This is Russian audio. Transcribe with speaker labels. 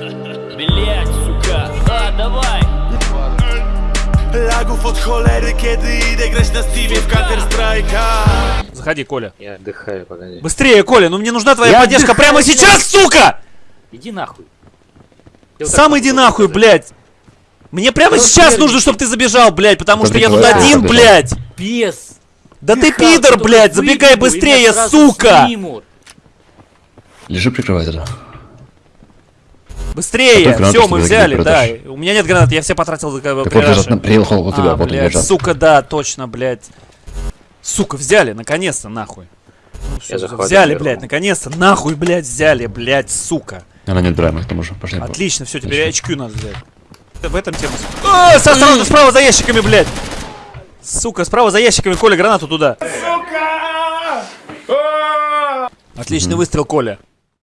Speaker 1: Блять, сука. А, давай.
Speaker 2: Lagów od cholery, kiedy idę grać na Steamie w Counter Strike'a
Speaker 3: Заходи, Коля.
Speaker 4: Я отдыхаю, погоди.
Speaker 3: Быстрее, Коля, ну мне нужна твоя
Speaker 4: Я
Speaker 3: поддержка
Speaker 4: отдыхаю,
Speaker 3: прямо сейчас, сука!
Speaker 4: Иди нахуй. Я вот
Speaker 3: Сам
Speaker 4: так
Speaker 3: иди нахуй,
Speaker 4: сказать.
Speaker 3: блядь! Мне прямо
Speaker 4: Ну,
Speaker 3: сейчас
Speaker 4: блядь.
Speaker 3: нужно, чтобы ты забежал, блядь, потому что я тут один,
Speaker 5: побежал.
Speaker 3: блядь!
Speaker 4: Без.
Speaker 3: Да ты пидор, блядь, забегай быстрее, сука!
Speaker 5: Лежи, прикрывай тогда.
Speaker 3: Быстрее!
Speaker 5: А гранаты,
Speaker 3: Все, мы
Speaker 5: ли,
Speaker 3: взяли, да. У меня нет гранат, я все потратил э,
Speaker 5: Так
Speaker 3: при
Speaker 5: вот лежат,
Speaker 3: раше.
Speaker 5: на- приехал у тебя,
Speaker 3: А,
Speaker 5: вот они
Speaker 3: блядь,
Speaker 5: лежат.
Speaker 3: сука, да, точно, блядь. Сука, взяли, наконец-то, нахуй. Ну,
Speaker 4: захватываю
Speaker 3: взяли, блядь, наконец-то, нахуй, блядь, взяли, блядь, сука.
Speaker 5: Она неотбираемая к тому же. Пошли.
Speaker 3: Отлично, все, теперь HQ надо взять. В этом тема. А, со- осторожно, справа за ящиками, блядь. Сука, справа за ящиками, Коля, гранату туда. Отличный выстрел, Коля.